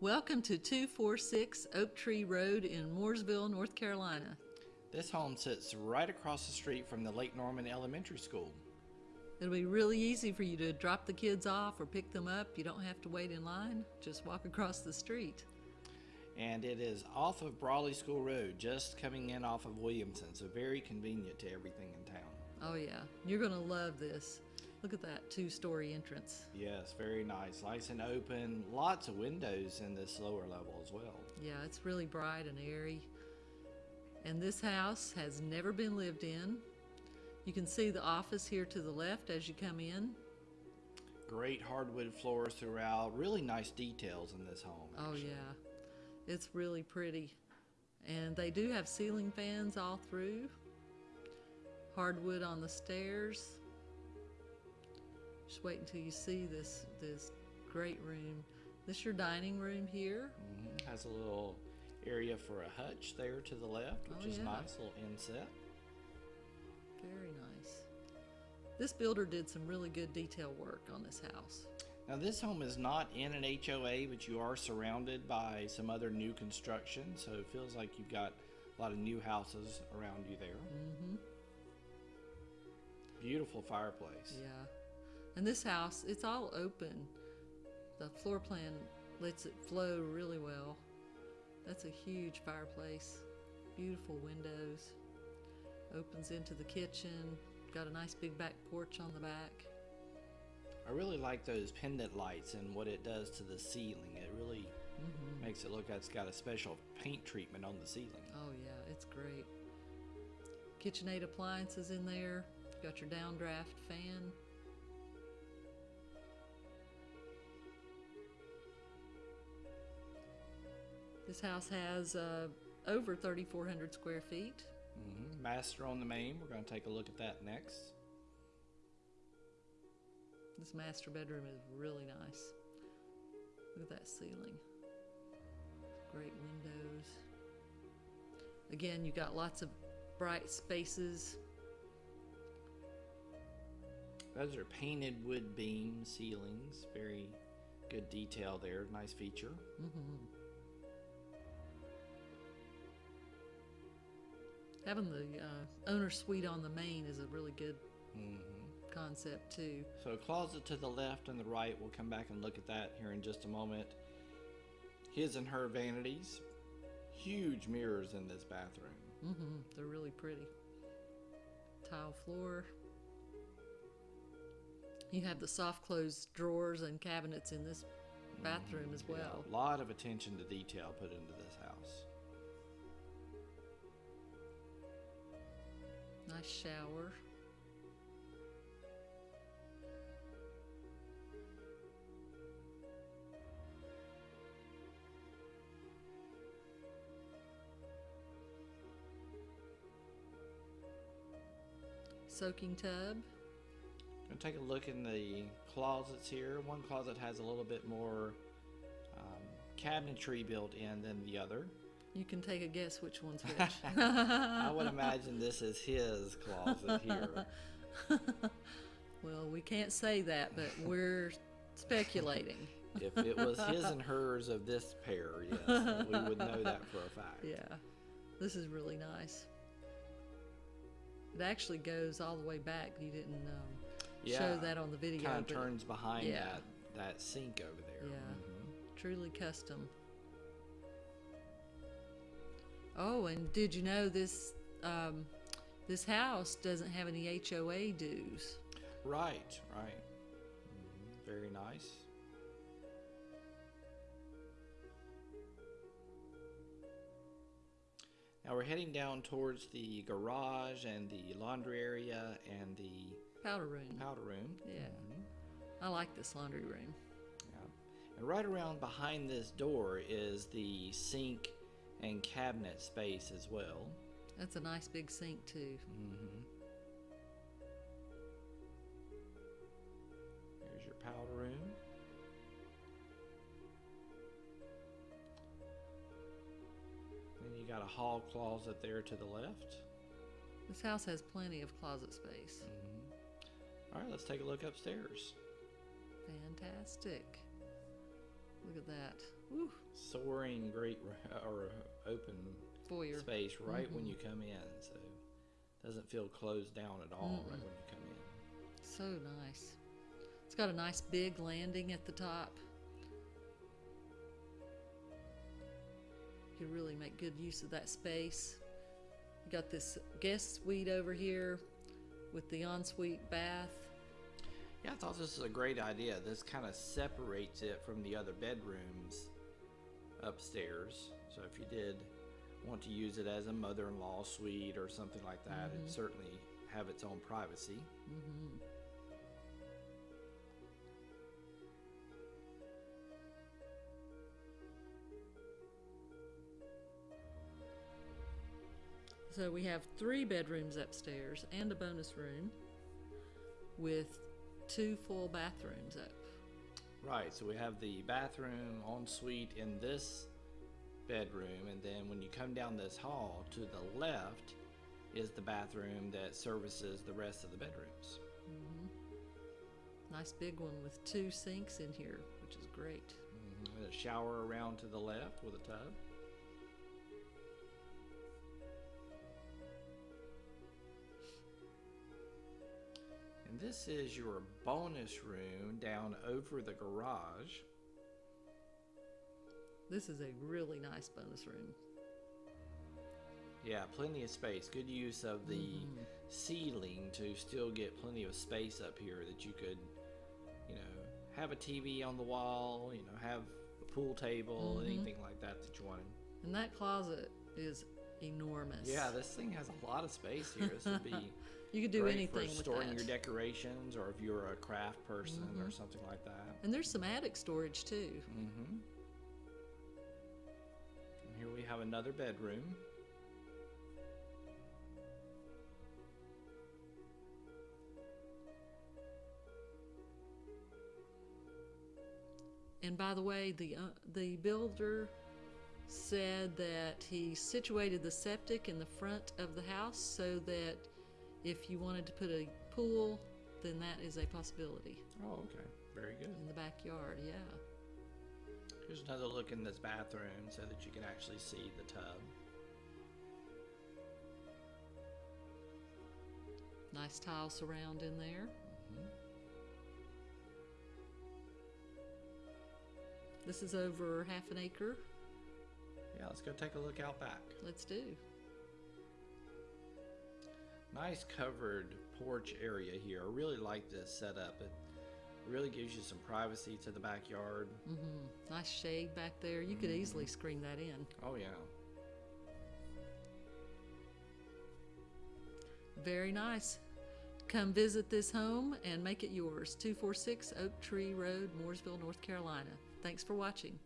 Welcome to 246 Oak Tree Road in Mooresville, North Carolina. This home sits right across the street from the Lake Norman Elementary School. It'll be really easy for you to drop the kids off or pick them up. You don't have to wait in line, just walk across the street. And it is off of Brawley School Road, just coming in off of Williamson, so very convenient to everything in town. Oh, yeah, you're going to love this. Look at that two story entrance. Yes, very nice. Nice and open. Lots of windows in this lower level as well. Yeah, it's really bright and airy. And this house has never been lived in. You can see the office here to the left as you come in. Great hardwood floors throughout. Really nice details in this home. Oh, yeah. It's really pretty. And they do have ceiling fans all through. Hardwood on the stairs. Just wait until you see this this great room. This your dining room here. Mhm. Has a little area for a hutch there to the left, which Oh, is yeah. nice. little inset. Very nice. This builder did some really good detail work on this house. Now, this home is not in an HOA, but you are surrounded by some other new construction, so it feels like you've got a lot of new houses around you there. Mm-hmm. Beautiful fireplace. Yeah. And this house, it's all open. The floor plan lets it flow really well. That's a huge fireplace. Beautiful windows. Opens into the kitchen. Got a nice big back porch on the back. I really like those pendant lights and what it does to the ceiling. It really Mm-hmm. makes it look like it's got a special paint treatment on the ceiling. Oh yeah, it's great. KitchenAid appliances in there. Got your downdraft fan. This house has uh, over 3,400 square feet. hmm Master on the main. We're going to take a look at that next. This master bedroom is really nice. Look at that ceiling. Great windows. Again, you got lots of bright spaces. Those are painted wood beam ceilings. Very good detail there. Nice feature. hmm Having the uh, owner suite on the main is a really good hmm concept too. So closet to the left and the right. We'll come back and look at that here in just a moment. His and her vanities. Huge mirrors in this bathroom. hmm They're really pretty. Tile floor. You have the soft closed drawers and cabinets in this bathroom as Yeah, well. a lot of attention to detail put into this house. Nice shower. Soaking tub. Gonna take a look in the closets here. One closet has a little bit more um, cabinetry built in than the other. You can take a guess which one's which. I would imagine this is his closet here. well, we can't say that, but we're speculating. If it was his and hers of this pair, yes, we would know that for a fact. Yeah, this is really nice. It actually goes all the way back. You didn't um, Yeah, show that on the video. Kind of turns behind yeah. that that sink over there. Yeah. Mhm. Truly custom. Oh, and did you know this um, this house doesn't have any HOA dues? Right, right. Mhm, Very nice. Now we're heading down towards the garage and the laundry area and the Powder room. powder room. Yeah. Mhm, I like this laundry room. yeah. And right around behind this door is the sink and cabinet space as well. That's a nice big sink too. Mm-hmm. Here's your powder room. Then you got a hall closet there to the left. This house has plenty of closet space. Mm-hmm. All right, let's take a look upstairs. Fantastic. Look at that. Woo, soaring great or uh, open foyer. space right when mm-hmm. you come in, so doesn't feel closed down at all right when you come in. So nice. It's got a nice big landing at the top. You could really make good use of that space. You got this guest suite over here with the ensuite bath. Yeah, I thought this was a great idea. This kind of separates it from the other bedrooms upstairs. So if you did want to use it as a mother-in-law suite or something like that, it'd mm-hmm. certainly have its own privacy. Mm-hmm. So we have three bedrooms upstairs and a bonus room with two full bathrooms up. Right, so we have the bathroom ensuite in this bedroom, and then when you come down this hall to the left is the bathroom that services the rest of the bedrooms. Nice big one with two sinks in here, which is great. Mhm, A shower around to the left with a tub. And this is your bonus room down over the garage. This is a really nice bonus room. Yeah, plenty of space. Good use of the mm-hmm. ceiling to still get plenty of space up here that you could, you know, have a TV on the wall, you know, have a pool table, mm-hmm. anything like that that you wanted. And that closet is enormous. Yeah, this thing has a lot of space here. This would be you could do great anything for with storing that. your decorations, or if you're a craft person or something like that. and there's some attic storage too. Mm-hmm. And here we have another bedroom. And by the way, the uh, the builder said that he situated the septic in the front of the house so that if you wanted to put a pool, then that is a possibility Oh, okay. Very good. in the backyard. Yeah. Here's another look in this bathroom so that you can actually see the tub. Nice tile surround in there. Mm-hmm. This is over half an acre. Yeah, let's go take a look out back. Let's do. Nice covered porch area here. I really like this setup. It really gives you some privacy to the backyard. hmm Nice shade back there. You could easily screen that in. Oh, yeah. Very nice. Come visit this home and make it yours. 246 Oak Tree Road, Mooresville, North Carolina. Thanks for watching.